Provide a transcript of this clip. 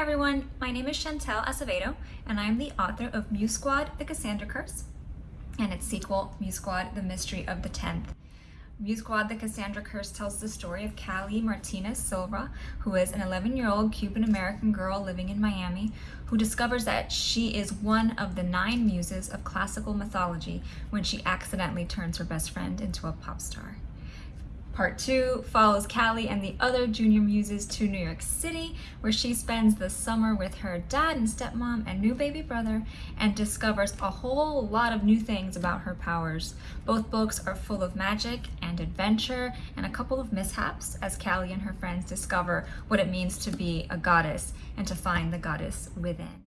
Hi everyone, my name is Chantel Acevedo and I am the author of Muse Squad, The Cassandra Curse and its sequel, Muse Squad, The Mystery of the Tenth. Muse Squad, The Cassandra Curse tells the story of Callie Martinez Silva, who is an 11-year-old Cuban-American girl living in Miami, who discovers that she is one of the nine muses of classical mythology when she accidentally turns her best friend into a pop star. Part two follows Callie and the other junior muses to New York City, where she spends the summer with her dad and stepmom and new baby brother and discovers a whole lot of new things about her powers. Both books are full of magic and adventure and a couple of mishaps as Callie and her friends discover what it means to be a goddess and to find the goddess within.